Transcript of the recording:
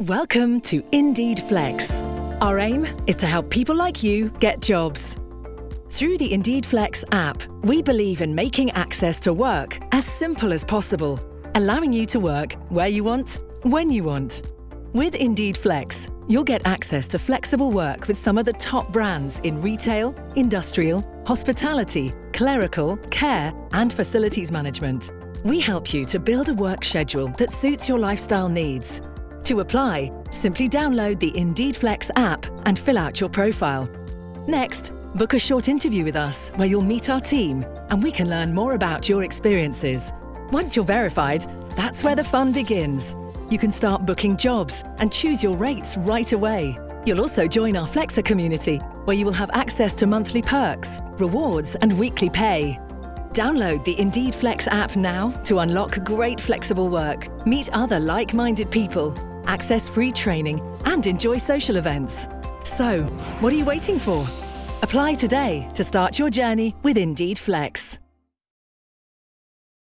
Welcome to Indeed Flex. Our aim is to help people like you get jobs. Through the Indeed Flex app, we believe in making access to work as simple as possible, allowing you to work where you want, when you want. With Indeed Flex, you'll get access to flexible work with some of the top brands in retail, industrial, hospitality, clerical, care, and facilities management. We help you to build a work schedule that suits your lifestyle needs. To apply, simply download the Indeed Flex app and fill out your profile. Next, book a short interview with us where you'll meet our team and we can learn more about your experiences. Once you're verified, that's where the fun begins. You can start booking jobs and choose your rates right away. You'll also join our Flexer community, where you will have access to monthly perks, rewards and weekly pay. Download the Indeed Flex app now to unlock great flexible work, meet other like-minded people, access free training and enjoy social events. So, what are you waiting for? Apply today to start your journey with Indeed Flex.